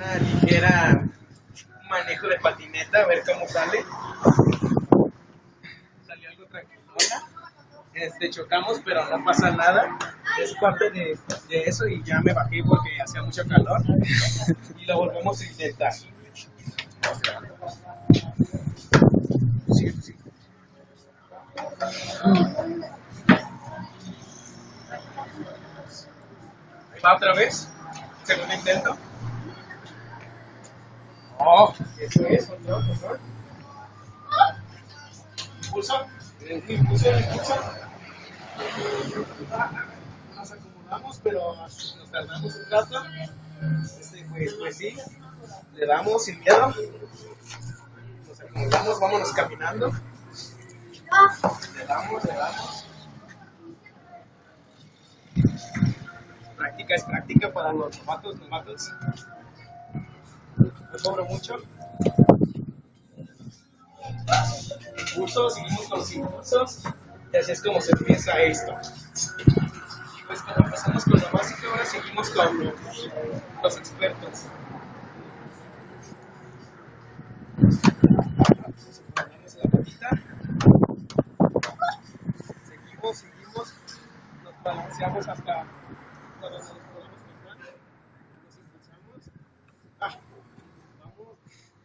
una ligera manejo de patineta, a ver cómo sale. Salió algo tranquilona. Este, chocamos, pero no pasa nada. Es parte de, de eso y ya me bajé porque hacía mucho calor. Y lo volvemos a intentar. Sí, sí. Va otra vez. Segundo intento. Oh, eso es, control, control. Impulso. Nos acomodamos, pero nos tardamos un rato. Este, pues, pues sí, le damos sin miedo. Nos acomodamos, vámonos caminando. Le damos, le damos. Práctica es práctica para los novatos, novatos. No cobro mucho. Impulsos, seguimos con los impulsos. Y así es como se empieza esto. Y pues cuando empezamos con lo básico, ahora seguimos con los, expertos. Seguimos, seguimos. Nos balanceamos hasta cuando nos podemos contar. Nos impulsamos. Ah.